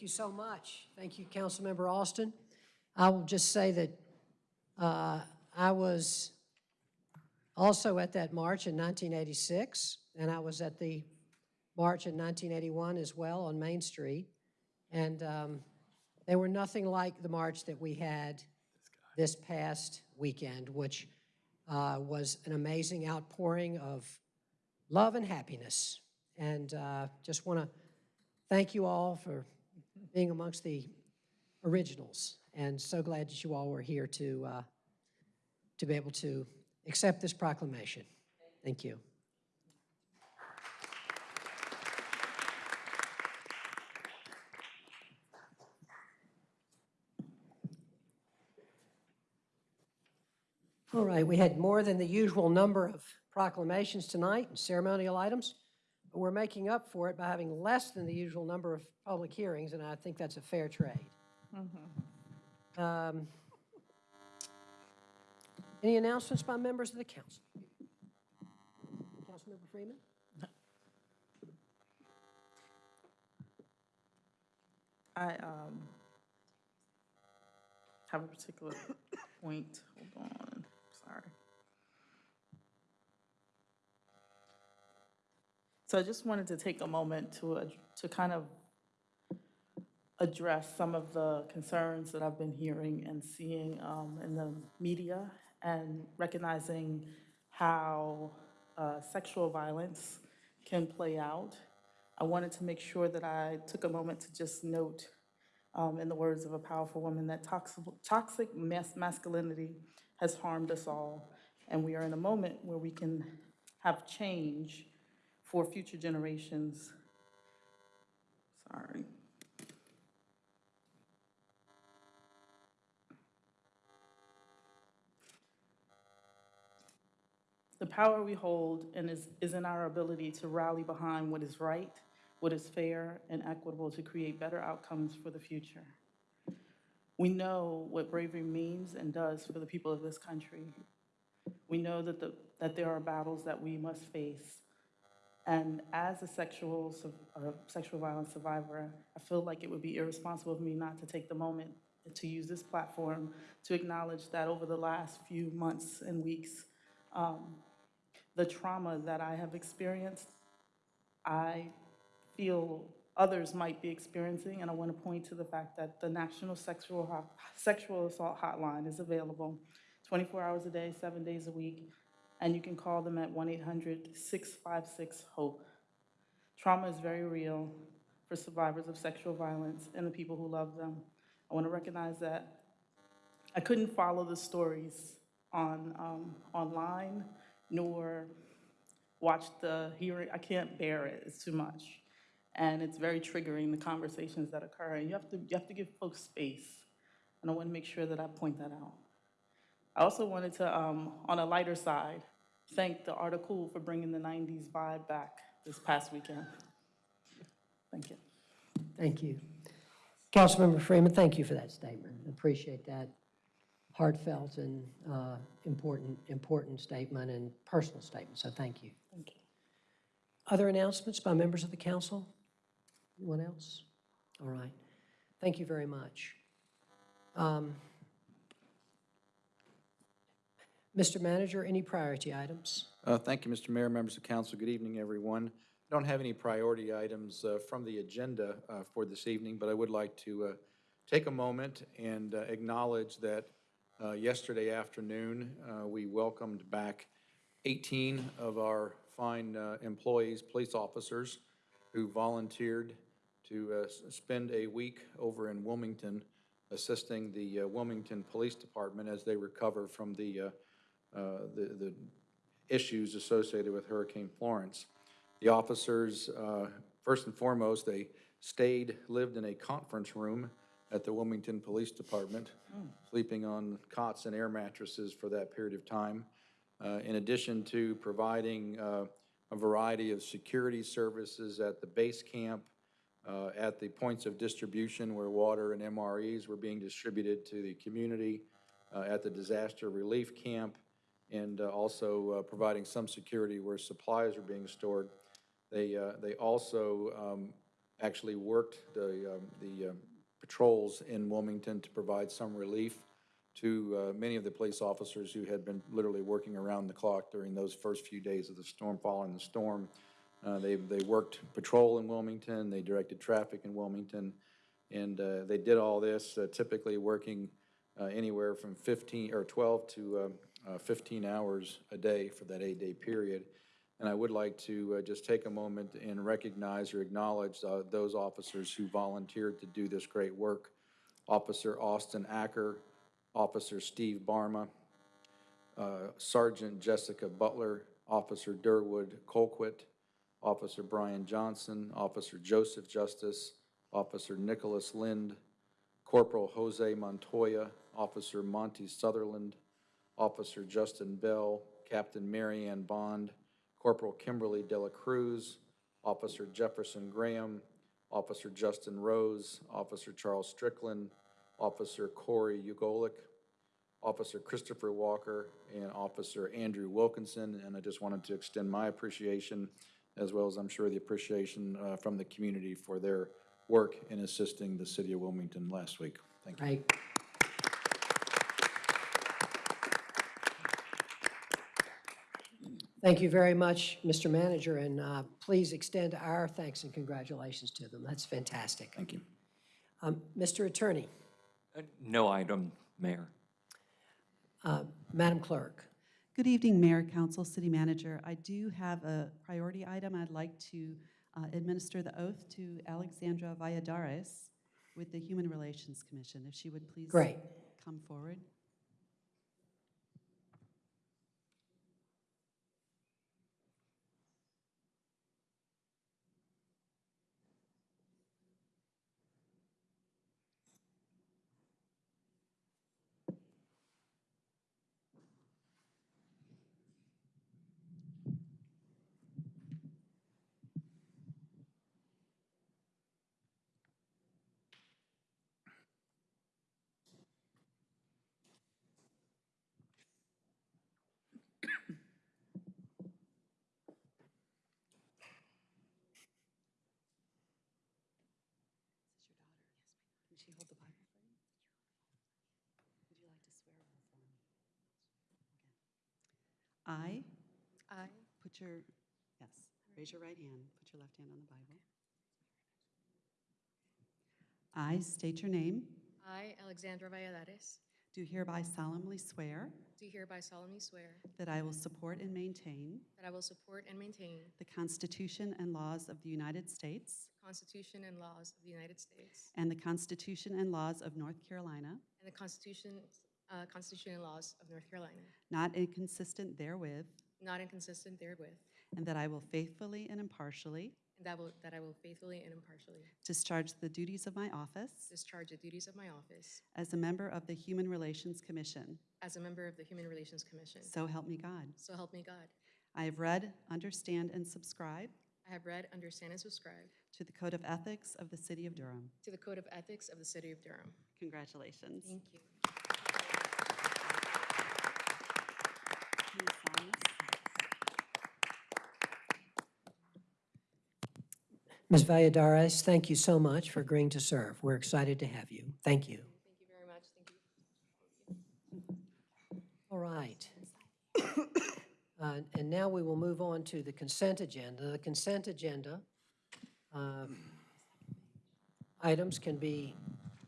You so much. Thank you, Councilmember Alston. I will just say that uh, I was also at that march in 1986, and I was at the march in 1981 as well on Main Street. And um, they were nothing like the march that we had this past weekend, which uh, was an amazing outpouring of love and happiness. And uh, just want to thank you all for being amongst the originals. And so glad that you all were here to, uh, to be able to accept this proclamation. Thank you. All right, we had more than the usual number of proclamations tonight and ceremonial items, we're making up for it by having less than the usual number of public hearings, and I think that's a fair trade. Um, Any announcements by members of the council? Councilmember Freeman? I um, have a particular point. Hold on, sorry. So I just wanted to take a moment to, ad- to kind of address some of the concerns that I've been hearing and seeing um, in the media and recognizing how uh, sexual violence can play out. I wanted to make sure that I took a moment to just note, um, in the words of a powerful woman, that toxic, toxic mas- masculinity has harmed us all. And we are in a moment where we can have change for future generations. Sorry. The power we hold and is, is in our ability to rally behind what is right, what is fair and equitable to create better outcomes for the future. We know what bravery means and does for the people of this country. We know that, the, that there are battles that we must face. And as a sexual, sexual violence survivor, I feel like it would be irresponsible of me not to take the moment to use this platform to acknowledge that over the last few months and weeks, um, the trauma that I have experienced, I feel others might be experiencing, and I want to point to the fact that the National Sexual, Hot- Sexual Assault Hotline is available 24 hours a day, seven days a week, and you can call them at 1-800-656-HOPE. Trauma is very real for survivors of sexual violence and the people who love them. I want to recognize that I couldn't follow the stories on, um, online, nor watch the hearing. I can't bear it. It's too much. And it's very triggering, the conversations that occur. And you have to, you have to give folks space. And I want to make sure that I point that out. I also wanted to, um, on a lighter side, thank the article for bringing the 90s vibe back this past weekend. Thank you. Thank you. Councilmember Freeman, thank you for that statement. Appreciate that heartfelt and uh, important, important statement and personal statement, so thank you. Thank you. Other announcements by members of the council? Anyone else? All right. Thank you very much. Um, Mr. Manager, any priority items? Uh, Thank you, Mr. Mayor, members of council. Good evening, everyone. I don't have any priority items uh, from the agenda uh, for this evening, but I would like to uh, take a moment and uh, acknowledge that uh, yesterday afternoon, we welcomed back 18 of our fine employees, police officers, who volunteered to spend a week over in Wilmington assisting the Wilmington Police Department as they recover from the, uh, the the issues associated with Hurricane Florence. The officers, uh, first and foremost, they stayed, lived in a conference room at the Wilmington Police Department, sleeping on cots and air mattresses for that period of time. Uh, In addition to providing uh, a variety of security services at the base camp, uh, at the points of distribution where water and MREs were being distributed to the community, uh, at the disaster relief camp, and uh, also uh, providing some security where supplies are being stored. They, uh, they also um, actually worked the, um, the um, patrols in Wilmington to provide some relief to uh, many of the police officers who had been literally working around the clock during those first few days of the storm, following the storm. Uh, They, they worked patrol in Wilmington, they directed traffic in Wilmington, and uh, they did all this uh, typically working uh, anywhere from 15, or 12 to um, uh, 15 hours a day for that eight-day period. And I would like to uh, just take a moment and recognize or acknowledge uh, those officers who volunteered to do this great work. Officer Austin Acker, Officer Steve Barma, uh, Sergeant Jessica Butler, Officer Durwood Colquitt, Officer Brian Johnson, Officer Joseph Justice, Officer Nicholas Lind, Corporal Jose Montoya, Officer Monty Sutherland, Officer Justin Bell, Captain Mary Ann Bond, Corporal Kimberly Dela Cruz, Officer Jefferson Graham, Officer Justin Rose, Officer Charles Strickland, Officer Corey Ugolik, Officer Christopher Walker, and Officer Andrew Wilkinson. And I just wanted to extend my appreciation, as well as I'm sure the appreciation uh, from the community for their work in assisting the city of Wilmington last week. Thank you. Right. Thank you very much, Mr. Manager, and uh, please extend our thanks and congratulations to them. That's fantastic. Thank you. Um, Mr. Attorney, Uh, No item, Mayor. uh, Madam Clerk. Good evening, Mayor, Council, City Manager. I do have a priority item. I'd like to uh, administer the oath to Alexandra Valladares with the Human Relations Commission. If she would please Great. come forward. Can she hold the Bible for you? Would you like to swear her for me? Okay. I. I. Put your, yes, raise your right hand, put your left hand on the Bible. I state your name, I, Alexandra Valladares, do hereby solemnly swear do hereby solemnly swear that I will support and maintain that I will support and maintain the Constitution and laws of the United States the Constitution and laws of the United States and the Constitution and laws of North Carolina, and the Constitution, uh, Constitution and laws of North Carolina, not inconsistent therewith, not inconsistent therewith, and that I will faithfully and impartially and that will, that I will faithfully and impartially discharge the duties of my office discharge the duties of my office as a member of the Human Relations Commission. as a member of the Human Relations Commission. So help me God. So help me God. I have read, understand, and subscribe I have read, understand, and subscribe to the Code of Ethics of the City of Durham. to the Code of Ethics of the City of Durham. Congratulations. Thank you. You sign this? Ms. Valladares, thank you so much for agreeing to serve. We're excited to have you. Thank you. Thank you very much. Thank you. All right. (coughs) Uh, And now we will move on to the consent agenda. The consent agenda um, items can be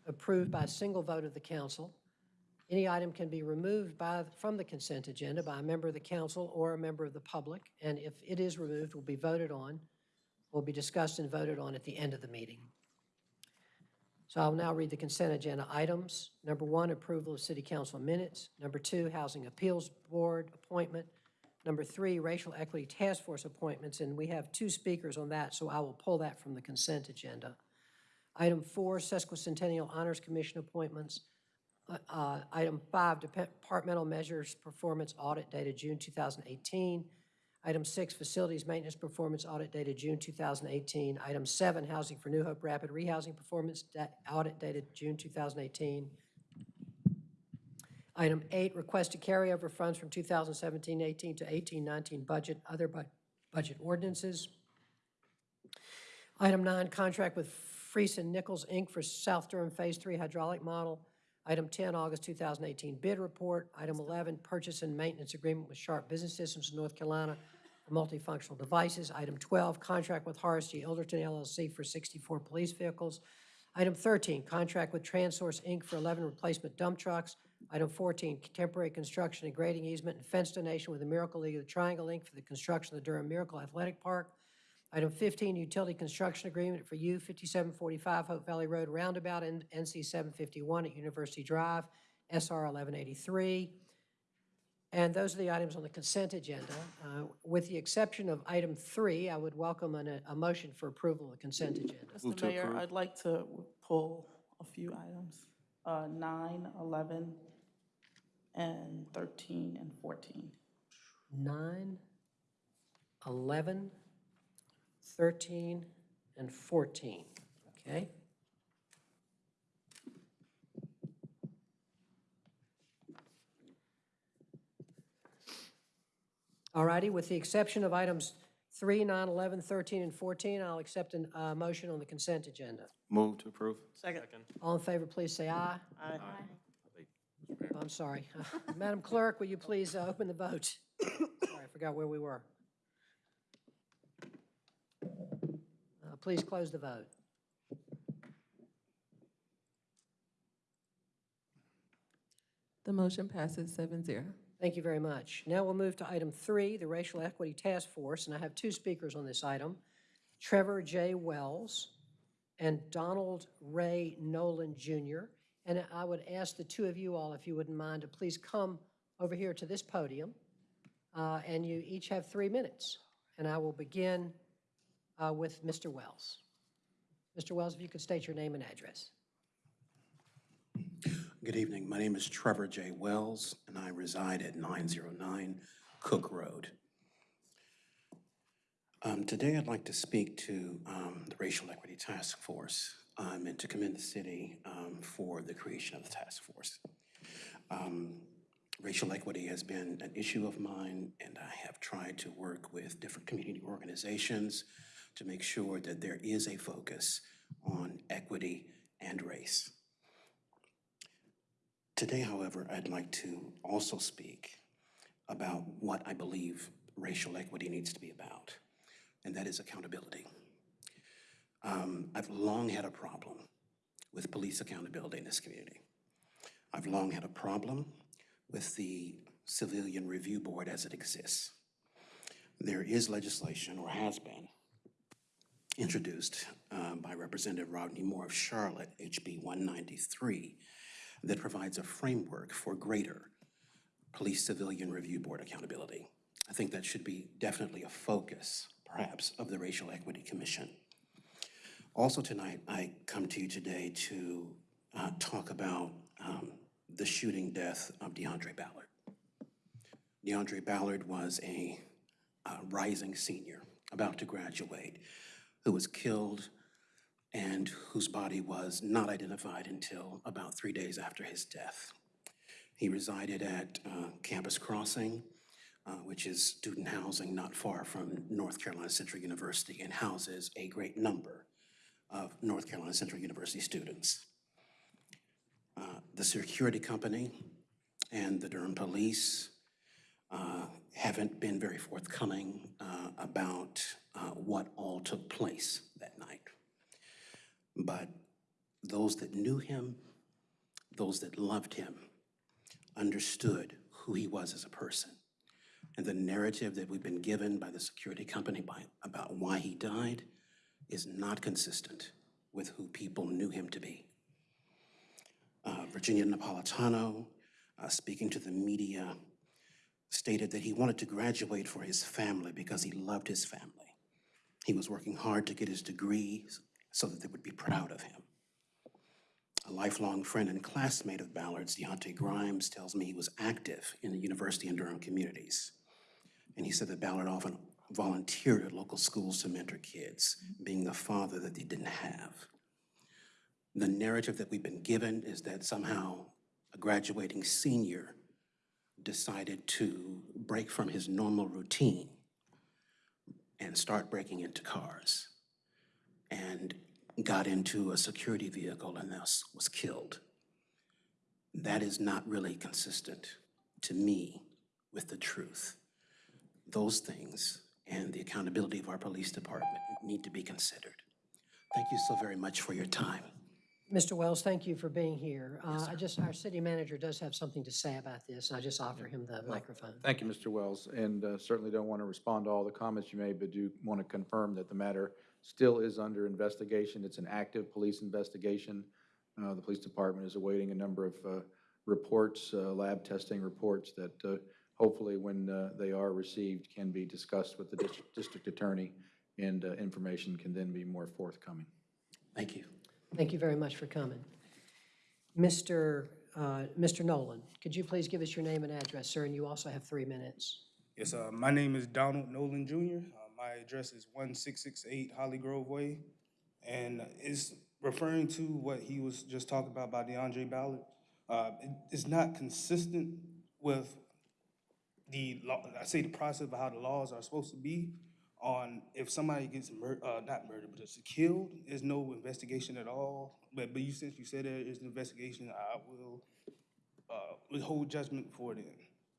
approved by a single vote of the council. Any item can be removed by, from the consent agenda by a member of the council or a member of the public, and if it is removed, will be voted on, will be discussed and voted on at the end of the meeting. So I'll now read the consent agenda items. Number one, approval of city council minutes. Number two, Housing Appeals Board appointment. Number three, Racial Equity Task Force appointments, and we have two speakers on that, so I will pull that from the consent agenda. Item four, Sesquicentennial Honors Commission appointments. Uh, uh, Item five, Departmental Measures Performance Audit dated June 2018. Item six, Facilities Maintenance Performance Audit dated June 2018. Item seven, Housing for New Hope Rapid Rehousing Performance Audit dated June 2018. Item eight, request to carry over funds from 2017-18 to 18-19 budget, other bu- budget ordinances. Item nine, contract with Freese and Nichols, Inc. for South Durham Phase Three hydraulic model. Item 10, August 2018 bid report. Item 11, purchase and maintenance agreement with Sharp Business Systems of North Carolina for multifunctional devices. Item 12, contract with Horace G. Ilderton LLC for 64 police vehicles. Item 13, contract with Transource, Inc. for 11 replacement dump trucks. Item 14, temporary construction and grading easement and fence donation with the Miracle League of the Triangle, Inc. for the construction of the Durham Miracle Athletic Park. Item 15, utility construction agreement for U 5745 Hope Valley Road Roundabout and NC 751 at University Drive, SR 1183. And those are the items on the consent agenda. Uh, With the exception of item three, I would welcome an- a motion for approval of the consent agenda. Mr. Mayor, I'd like to pull a few items, uh, nine, 11, and 13 and 14. 9, 11, 13, and 14, okay? All righty, with the exception of items 3, 9, 11, 13, and 14, I'll accept a uh, motion on the consent agenda. Move to approve. Second. All in favor, please say aye. Aye. I'm sorry. (laughs) Madam Clerk, will you please uh, open the vote? Sorry, I forgot where we were. Uh, Please close the vote. The motion passes seven zero. Thank you very much. Now we'll move to item three, the Racial Equity Task Force, and I have two speakers on this item, Trevor J. Wells and Donald Ray Nolan Jr. And I would ask the two of you all, if you wouldn't mind, to please come over here to this podium, uh, and you each have three minutes. And I will begin uh, with Mr. Wells. Mr. Wells, if you could state your name and address. Good evening. My name is Trevor J. Wells, and I reside at 909 Cook Road. Um, Today, I'd like to speak to um, the Racial Equity Task Force um, and to commend the city um, for the creation of the task force. Um, Racial equity has been an issue of mine, and I have tried to work with different community organizations to make sure that there is a focus on equity and race. Today, however, I'd like to also speak about what I believe racial equity needs to be about, and that is accountability. Um, I've long had a problem with police accountability in this community. I've long had a problem with the Civilian Review Board as it exists. There is legislation, or has been, introduced um, by Representative Rodney Moore of Charlotte, HB 193, that provides a framework for greater Police Civilian Review Board accountability. I think that should be definitely a focus, perhaps, of the Racial Equity Commission. Also tonight, I come to you today to uh, talk about um, the shooting death of DeAndre Ballard. DeAndre Ballard was a uh, rising senior about to graduate who was killed and whose body was not identified until about three days after his death. He resided at uh, Campus Crossing, uh, which is student housing not far from North Carolina Central University and houses a great number of North Carolina Central University students. Uh, The security company and the Durham Police uh, haven't been very forthcoming uh, about uh, what all took place that night. But those that knew him, those that loved him, understood who he was as a person. And the narrative that we've been given by the security company by, about why he died is not consistent with who people knew him to be. Uh, Virginia Napolitano, uh, speaking to the media, stated that he wanted to graduate for his family because he loved his family. He was working hard to get his degree so that they would be proud of him. A lifelong friend and classmate of Ballard's, Deontay Grimes, tells me he was active in the University and Durham communities. And he said that Ballard often volunteered at local schools to mentor kids, being the father that they didn't have. The narrative that we've been given is that somehow a graduating senior decided to break from his normal routine and start breaking into cars and got into a security vehicle and thus was killed. That is not really consistent to me with the truth. Those things and the accountability of our police department need to be considered. Thank you so very much for your time. Mr. Wells, thank you for being here. Uh, I just, our city manager does have something to say about this, and I just offer him the microphone. Thank you, Mr. Wells, and uh, certainly don't want to respond to all the comments you made, but do want to confirm that the matter still is under investigation. It's an active police investigation. Uh, The police department is awaiting a number of uh, reports, uh, lab testing reports that uh, hopefully, when uh, they are received, can be discussed with the district- district attorney, and uh, information can then be more forthcoming. Thank you. Thank you very much for coming. Mr. uh, Mr. Nolan, could you please give us your name and address, sir? And you also have three minutes. Yes, uh, my name is Donald Nolan Jr. My address is 1668 Holly Grove Way. And it's referring to what he was just talking about by DeAndre Ballard. Uh, it- it's not consistent with the law, I say the process of how the laws are supposed to be on if somebody gets mur, uh, not murdered, but it's killed, there's no investigation at all. But, but you, since you said there is an investigation, I will, uh, judgment for it.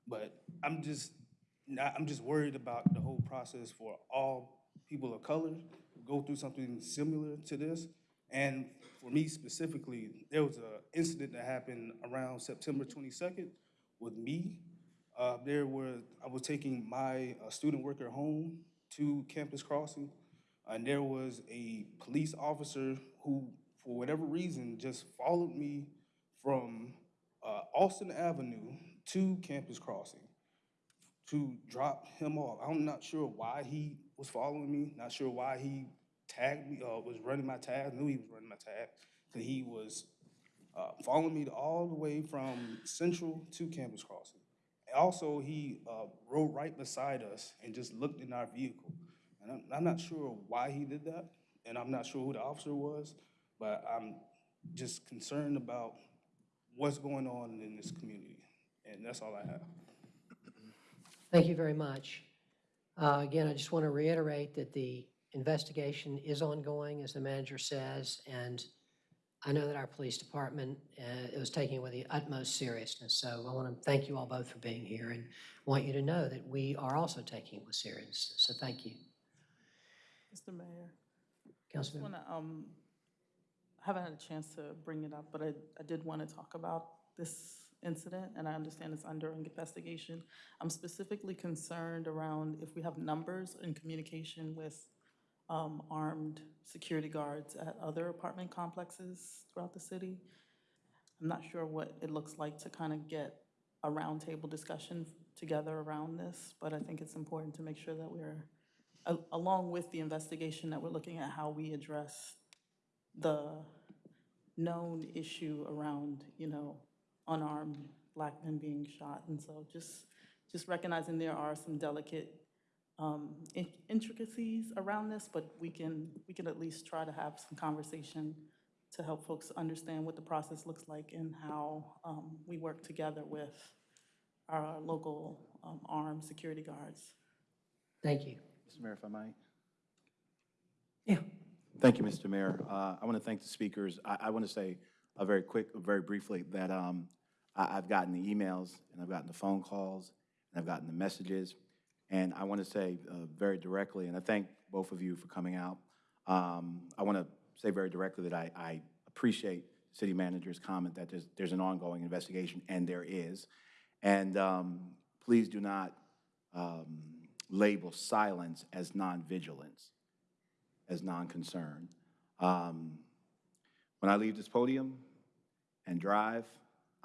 But I'm just, I'm just worried about the whole process for all people of color who go through something similar to this. And for me specifically, there was an incident that happened around September twenty-second with me. Uh, there were, I was taking my uh, student worker home to Campus Crossing, and there was a police officer who, for whatever reason, just followed me from uh, Alston Avenue to Campus Crossing to drop him off. I'm not sure why he was following me, not sure why he tagged me, uh, was running my tag, knew he was running my tag, because he was uh, following me all the way from Central to Campus Crossing. Also, he uh, rode right beside us and just looked in our vehicle. And I'm, I'm not sure why he did that, and I'm not sure who the officer was, but I'm just concerned about what's going on in this community. And that's all I have. Thank you very much. Uh, Again, I just want to reiterate that the investigation is ongoing, as the manager says, and I know that our police department uh, is taking it with the utmost seriousness. So I want to thank you all both for being here and want you to know that we are also taking it with seriousness. So thank you. Mr. Mayor. I just want to, um, I haven't had a chance to bring it up, but I, I did want to talk about this incident, and I understand it's under investigation. I'm specifically concerned around if we have numbers in communication with um, armed security guards at other apartment complexes throughout the city. I'm not sure what it looks like to kind of get a roundtable discussion together around this, but I think it's important to make sure that we're, a- along with the investigation, that we're looking at how we address the known issue around, you know, unarmed black men being shot. And so just, just recognizing there are some delicate um, intricacies around this, but we can, we can at least try to have some conversation to help folks understand what the process looks like and how um, we work together with our local um, armed security guards. Thank you. Mr. Mayor, if I might? Yeah. Thank you, Mr. Mayor. Uh, I want to thank the speakers. I, I want to say uh, very quick, very briefly, that um, I, I've gotten the emails, and I've gotten the phone calls, and I've gotten the messages, and I want to say uh, very directly, and I thank both of you for coming out. Um, I want to say very directly that I, I appreciate city manager's comment that there's, there's an ongoing investigation, and there is. And um, please do not um, label silence as non-vigilance as non-concern. Um, When I leave this podium and drive,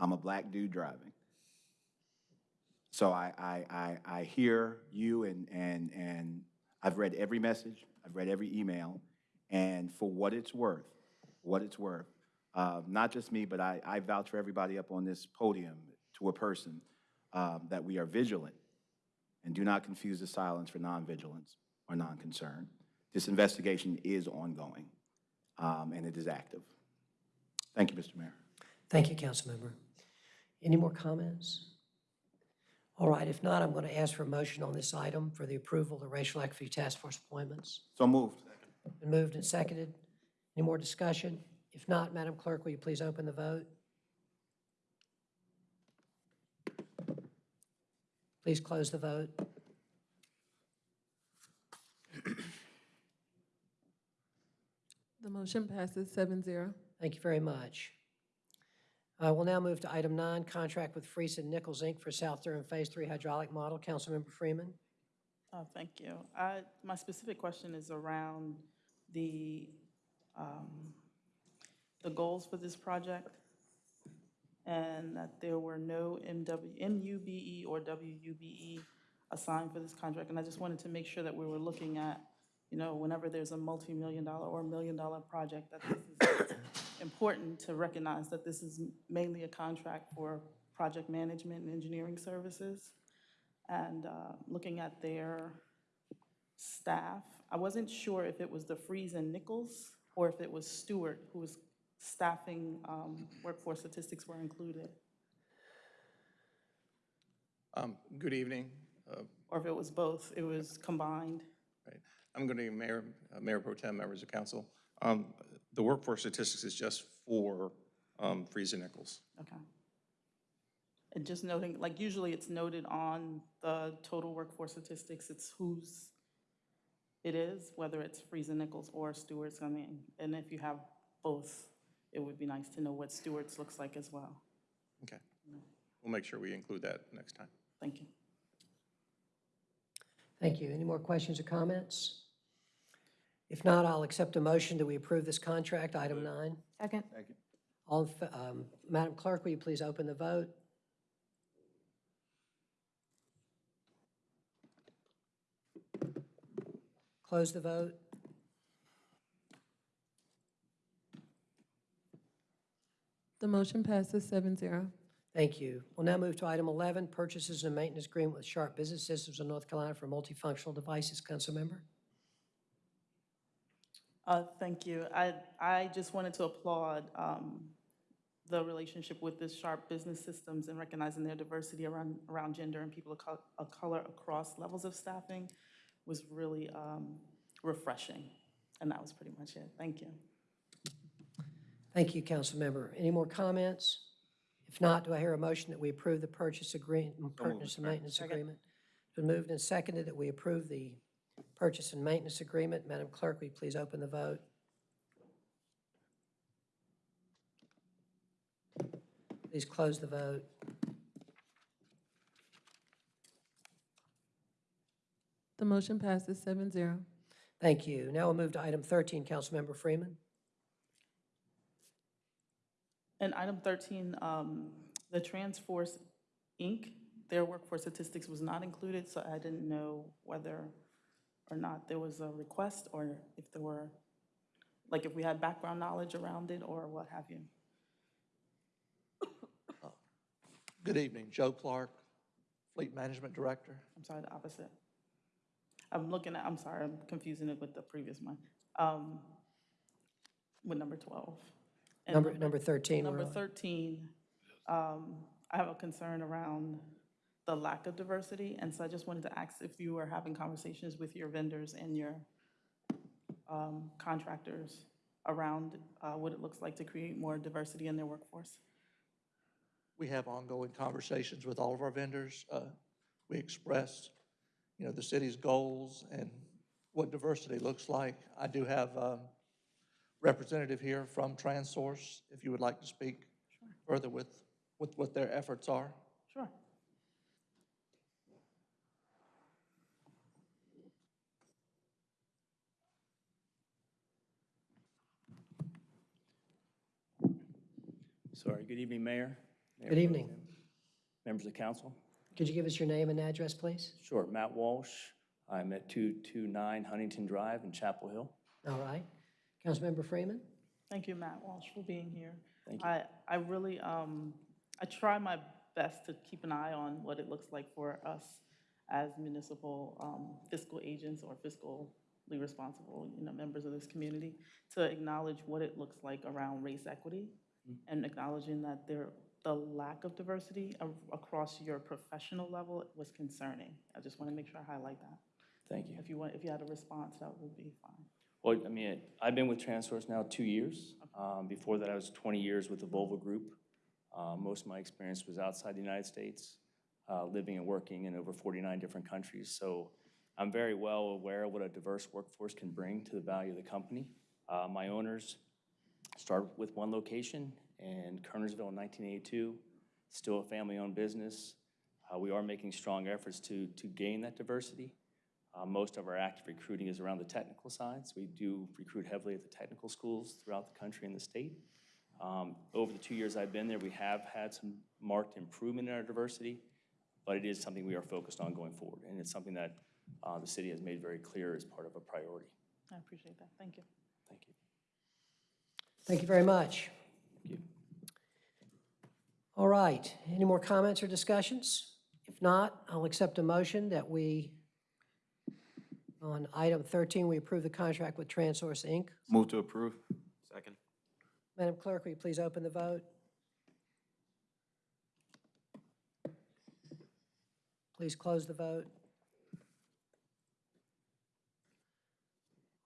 I'm a black dude driving. So I, I, I, I hear you and, and, and I've read every message, I've read every email, and for what it's worth, what it's worth, uh, not just me, but I, I vouch for everybody up on this podium to a person, um, that we are vigilant and do not confuse the silence for non-vigilance or non-concern. This investigation is ongoing, um, and it is active. Thank you, Mr. Mayor. Thank you, Councilmember. Any more comments? All right, if not, I'm going to ask for a motion on this item for the approval of the Racial Equity Task Force appointments. So moved. Been moved and seconded. Any more discussion? If not, Madam Clerk, will you please open the vote? Please close the vote. The motion passes seven zero. Thank you very much. Uh, We'll now move to item nine, contract with Freese and Nichols, Inc. for South Durham Phase Three hydraulic model. Councilmember Freeman? Oh, thank you. I, my specific question is around the, um, the goals for this project, and that there were no MW, MUBE or WUBE assigned for this contract, and I just wanted to make sure that we were looking at, you know, whenever there's a multi-million dollar or million-dollar project, that this is important to recognize that this is mainly a contract for project management and engineering services and uh, looking at their staff. I wasn't sure if it was the Freese and Nichols or if it was Stewart who was staffing, um, workforce statistics were included, Um, Good evening. Uh, or if it was both, it was combined. Right. I'm going to be Mayor, uh, Mayor Pro Tem, members of council. Um, The workforce statistics is just for um, Freese and Nichols. Okay. And just noting, like usually it's noted on the total workforce statistics, it's whose it is, whether it's Freese and Nichols or Stewart's, I mean, and if you have both, it would be nice to know what Stewart's looks like as well. Okay. We'll make sure we include that next time. Thank you. Thank you. Any more questions or comments? If not, I'll accept a motion that we approve this contract, item nine. Second. All, in fa- um, Madam Clerk, will you please open the vote? Close the vote. The motion passes seven zero. Thank you. We'll now move to item 11, purchases and maintenance agreement with Sharp Business Systems of North Carolina for multifunctional devices. Councilmember? Uh, Thank you. I, I just wanted to applaud um, the relationship with the Sharp Business Systems and recognizing their diversity around, around gender and people of col- of color across levels of staffing was really um, refreshing. And that was pretty much it. Thank you. Thank you, Council Member. Any more comments? If not, do I hear a motion that we approve the purchase agreement, purchase and maintenance agreement? It's been moved and seconded that we approve the purchase and maintenance agreement. Madam Clerk, will you please open the vote? Please close the vote. The motion passes seven zero. Thank you. Now we'll move to item 13, Councilmember Freeman. And item 13, um, the Transource Inc., their workforce statistics was not included, so I didn't know whether or not there was a request or if there were, like if we had background knowledge around it or what have you. Good evening, Joe Clark, Fleet Management Director. I'm sorry, the opposite. I'm looking at, I'm sorry, I'm confusing it with the previous one. Um, With number 12. And Number, number 13. Number 13, um, I have a concern around the lack of diversity, and so I just wanted to ask if you are having conversations with your vendors and your um, contractors around uh, what it looks like to create more diversity in their workforce. We have ongoing conversations with all of our vendors. Uh, We express, you know, the city's goals and what diversity looks like. I do have um, representative here from TransSource, if you would like to speak further with, with what their efforts are. Sure. Sorry, good evening, Mayor. Mayor Good Pro evening. Tem, Members of council. Could you give us your name and address, please? Sure, Matt Walsh. I'm at 229 Huntington Drive in Chapel Hill. All right. Councilmember Freeman? Thank you, Matt Walsh, for being here. Thank you. I, I really, um, I try my best to keep an eye on what it looks like for us as municipal um, fiscal agents or fiscally responsible, you know, members of this community, to acknowledge what it looks like around race equity and acknowledging that there, the lack of diversity a- across your professional level was concerning. I just want to make sure I highlight that. Thank you. If you want, if you had a response, that would be fine. Well, I mean, I've been with TransSource now two years. Um, Before that, I was 20 years with the Volvo Group. Uh, Most of my experience was outside the United States, uh, living and working in over 49 different countries. So I'm very well aware of what a diverse workforce can bring to the value of the company. Uh, My owners started with one location in Kernersville in 1982, still a family-owned business. Uh, We are making strong efforts to, to gain that diversity. Uh, Most of our active recruiting is around the technical side, so we do recruit heavily at the technical schools throughout the country and the state. Um, Over the two years I've been there, we have had some marked improvement in our diversity, but it is something we are focused on going forward, and it's something that uh, the city has made very clear as part of a priority. I appreciate that. Thank you. Thank you. Thank you very much. Thank you. All right. Any more comments or discussions? If not, I'll accept a motion that we, on item 13, we approve the contract with Transource Inc. Move to approve. Second. Madam Clerk, will you please open the vote? Please close the vote.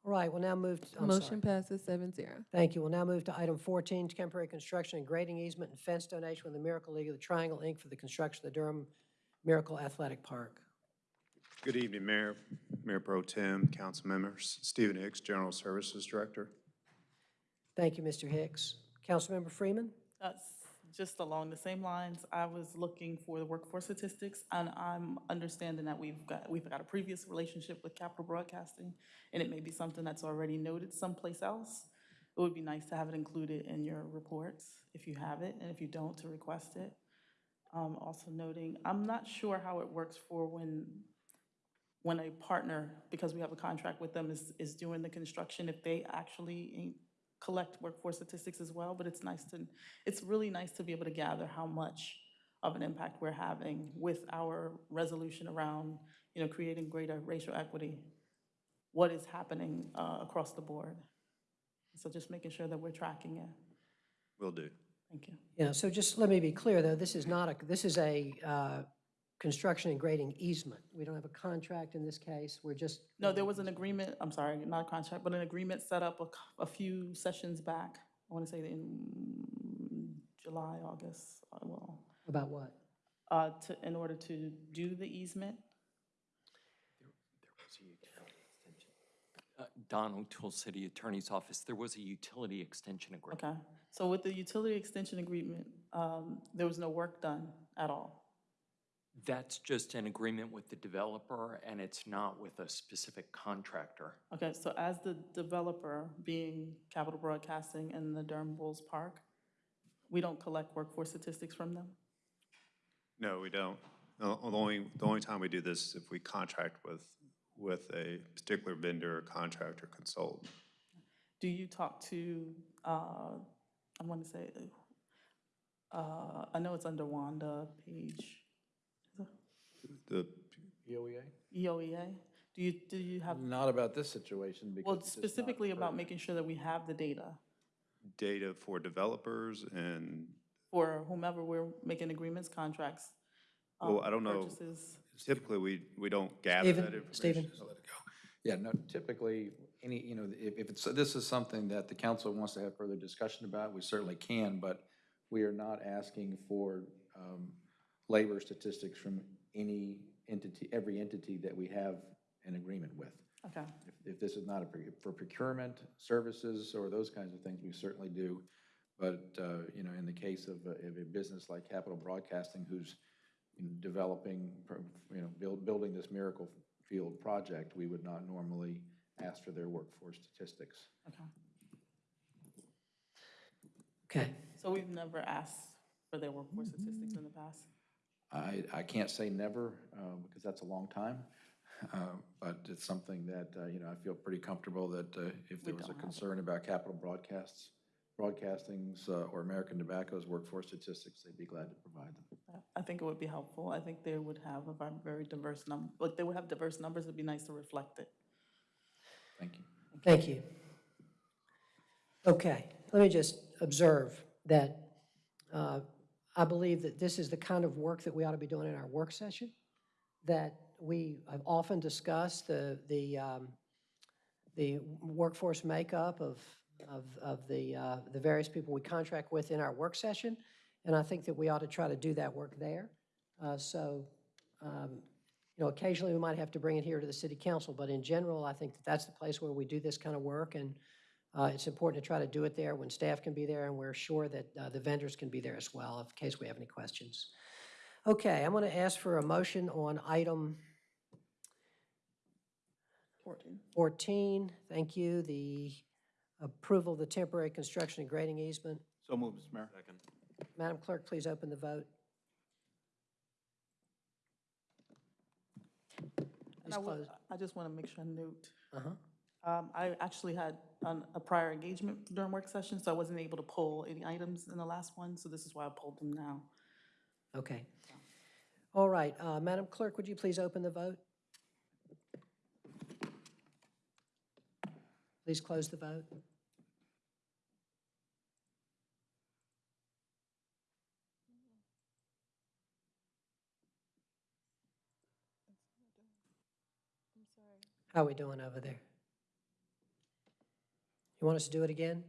All right, we'll now move, to- I'm sorry. Motion passes seven zero. Thank you. We'll now move to item 14, temporary construction and grading easement and fence donation with the Miracle League of the Triangle, Inc. for the construction of the Durham Miracle Athletic Park. Good evening, Mayor, Mayor Pro Tem, council members. Stephen Hicks, General Services Director. Thank you, Mr. Hicks. Councilmember Freeman? That's just along the same lines. I was looking for the workforce statistics, and I'm understanding that we've got, we've got a previous relationship with Capital Broadcasting, and it may be something that's already noted someplace else. It would be nice to have it included in your reports, if you have it, and if you don't, to request it. Um, Also noting, I'm not sure how it works for when, when a partner, because we have a contract with them, is, is doing the construction, if they actually collect workforce statistics as well, but it's nice to, it's really nice to be able to gather how much of an impact we're having with our resolution around, you know, creating greater racial equity, what is happening uh, across the board. So just making sure that we're tracking it. Will do. Thank you. Yeah, so just let me be clear, though, this is not a, this is a uh, construction and grading easement. We don't have a contract in this case, we're just, No, there was an agreement, I'm sorry, not a contract, but an agreement set up a, a few sessions back. I want to say in July, August, uh, well, about what? uh, to, in order to do the easement. Uh, Don O'Toole, City Attorney's Office, there was a utility extension agreement. Okay, so with the utility extension agreement, um, there was no work done at all. That's just an agreement with the developer, and it's not with a specific contractor. Okay, so as the developer, being Capital Broadcasting and the Durham Bulls Park, we don't collect workforce statistics from them? No, we don't. The the only, the only time we do this is if we contract with, with a particular vendor, or contractor, consultant. Do you talk to, uh, I want to say, uh, I know it's under Wanda Page, The, EOEA? EOEA? Do you, do you have, Not about this situation because. well, it's just not specifically about pertinent. making sure that we have the data data for developers and, for whomever we're making agreements, contracts? uh, well, I don't know. Purchases? Typically, we, we don't gather that Stephen, information. Stephen? Yeah, no, typically, any, you know, if, if it's, this is something that the council wants to have further discussion about, we certainly can, but we are not asking for, um, labor statistics from any entity, every entity that we have an agreement with. Okay. If, if this is not a, proc- for procurement services or those kinds of things, we certainly do. But, uh, you know, in the case of, a- of a business like Capital Broadcasting, who's developing, pro- you know, build, building this Miracle Field project, we would not normally ask for their workforce statistics. Okay. Okay. So we've never asked for their workforce statistics in the past? I, I can't say never, uh, because that's a long time, uh, but it's something that, uh, you know, I feel pretty comfortable that uh, if there We was a don't have it. concern about Capital Broadcasts, Broadcasting's uh, or American Tobacco's workforce statistics, they'd be glad to provide them. I think it would be helpful. I think they would have a vi- very diverse number, like, they would have diverse numbers. It'd be nice to reflect it. Thank you. Thank you. Okay, let me just observe that uh, I believe that this is the kind of work that we ought to be doing in our work session, that we have often discussed the, the, um, the workforce makeup of, of, of the, uh, the various people we contract with in our work session, and I think that we ought to try to do that work there. Uh, So, um, you know, occasionally we might have to bring it here to the city council, but in general, I think that that's the place where we do this kind of work, and uh, it's important to try to do it there when staff can be there, and we're sure that uh, the vendors can be there as well, in case we have any questions. Okay, I'm going to ask for a motion on item Fourteen. 14. Thank you, the approval of the temporary construction and grading easement. So moved, Mr. Mayor. Second. Madam Clerk, please open the vote. And I would, I just want to make sure I note, Uh-huh. Um, I actually had an- a prior engagement during work session, so I wasn't able to pull any items in the last one, so this is why I pulled them now. Okay. All right, uh, Madam Clerk, would you please open the vote? Please close the vote. How are we doing over there? You want us to do it again?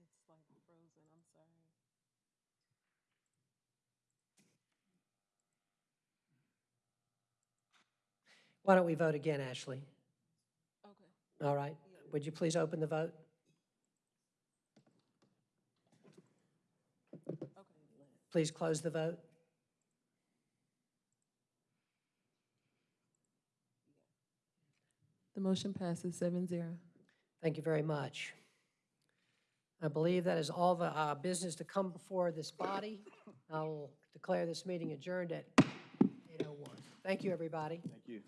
It's like frozen, I'm sorry. Why don't we vote again, Ashley? Okay. All right. Would you please open the vote? Okay. Please close the vote. The motion passes 7-0. Thank you very much. I believe that is all the uh, business to come before this body. I will declare this meeting adjourned at 8:01. Thank you, everybody. Thank you.